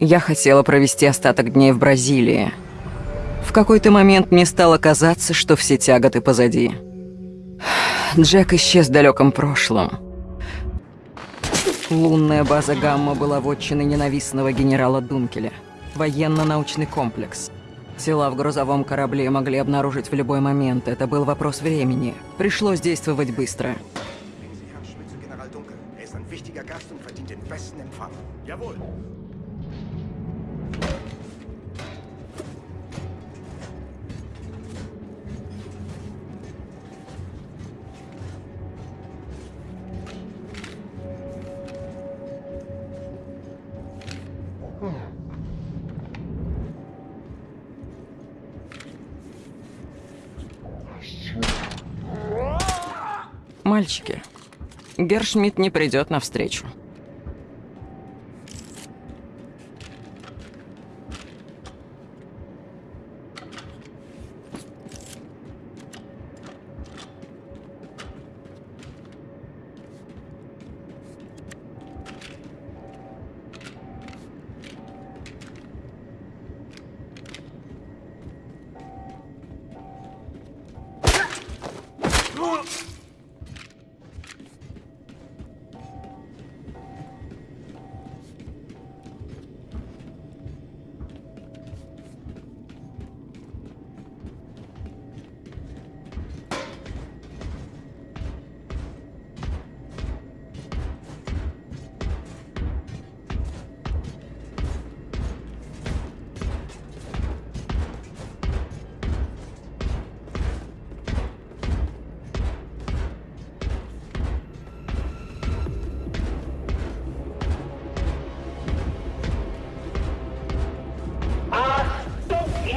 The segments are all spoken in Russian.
Я хотела провести остаток дней в Бразилии. В какой-то момент мне стало казаться, что все тяготы позади. Джек исчез в далеком прошлом. Лунная база Гамма была вотчиной ненавистного генерала Дункеля. Военно-научный комплекс. Тела в грузовом корабле могли обнаружить в любой момент. Это был вопрос времени. Пришлось действовать быстро. Jawohl. Мальчики, Гершмидт не придет навстречу.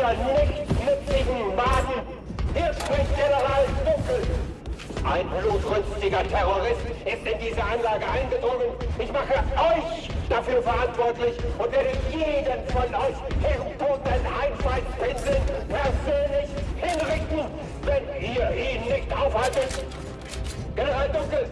ihrer nichtnützigen Maden. Hier spricht General Dunkel. Ein blutrünstiger Terrorist ist in diese Anlage eingedrungen. Ich mache euch dafür verantwortlich und werde jeden von euch herboten Einfallspinseln persönlich hinrichten, wenn ihr ihn nicht aufhaltet. General Dunkel,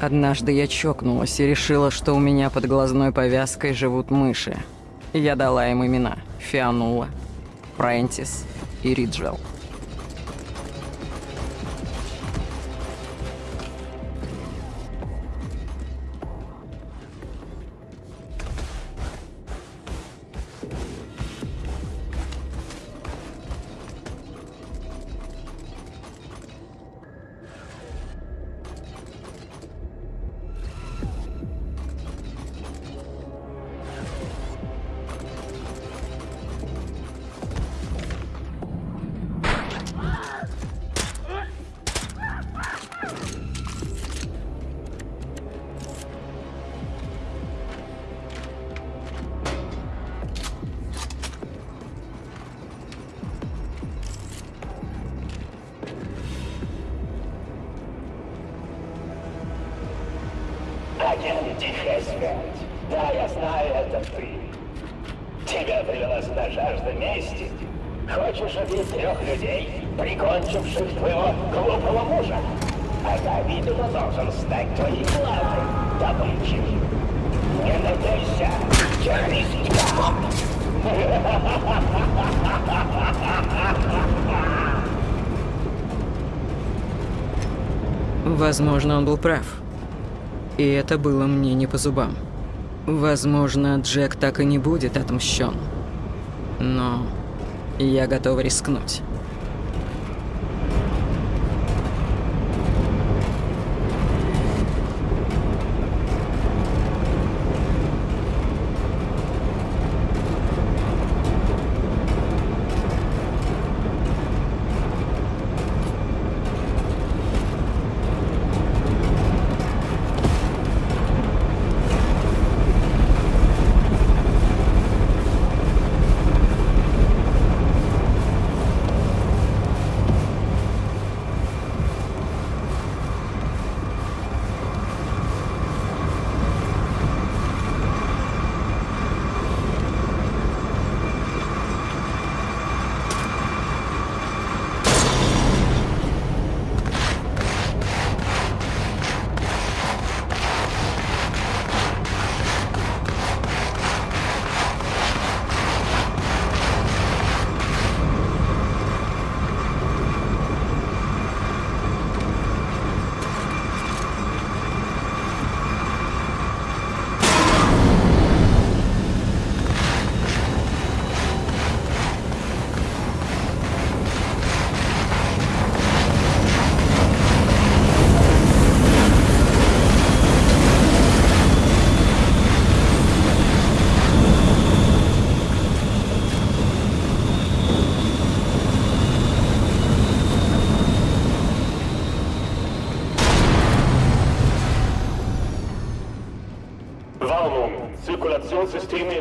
Однажды я чокнулась и решила, что у меня под глазной повязкой живут мыши. Я дала им имена – Фианула, Прентис и Риджел. Тихая смерть. Да, я знаю, это ты. Тебя привела сюда жажда мести. Хочешь убить трех людей, прикончивших твоего глупого мужа? А видимо, должен стать твоей главной добычей. Не надейся, террористка! Возможно, он был прав. И это было мне не по зубам. Возможно, Джек так и не будет отмщен. Но я готов рискнуть.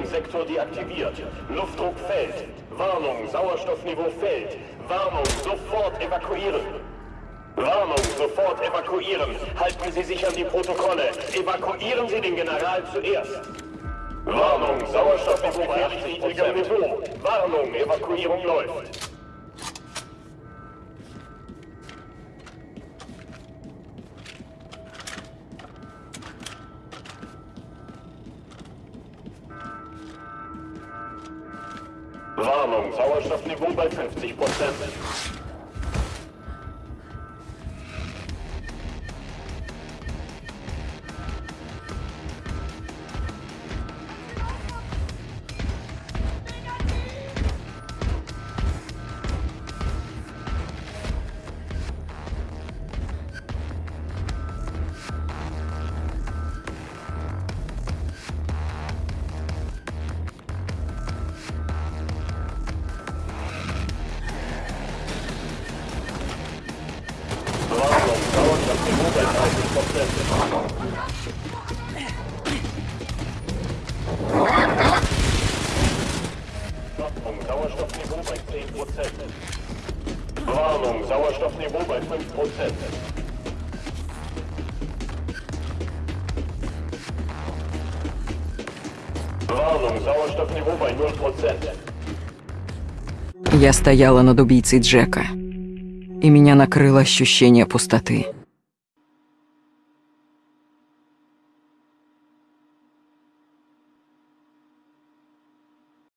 Sektor deaktiviert. Luftdruck fällt. Warnung, Sauerstoffniveau fällt. Warnung, sofort evakuieren. Warnung, sofort evakuieren. Halten Sie sich an die Protokolle. Evakuieren Sie den General zuerst. Warnung, Sauerstoffniveau bei 80 niedrigem Niveau. Warnung, Evakuierung läuft. Warnung, Sauerstoffniveau bei 50 Prozent. Sauerstoffniveau bei 5 Prozent. Warnung, Sauerstoffniveau bei 0 Prozent. Я стояла над убийцей Джека. И меня накрыло ощущение пустоты.